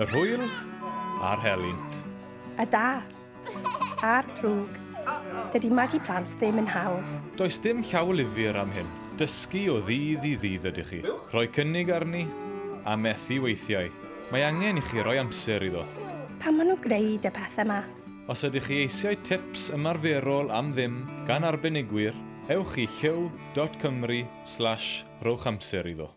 Y rhwyl a'r helynt. Y da a'r drwg. Dydy magu plant ddim yn hawdd. Does dim llawlyfr am hyn. Dysgu o ddydd i ddydd ydych chi. Rhoi cynnig arni a methu weithiau. Mae angen i chi roi amser iddo. Pan maen nhw'n gwneud y pethau yma? Os ydych chi eisiau tips ymarferol am ddim gan arbenigwyr, ewch i lliw.cymru slash rowch amser iddo.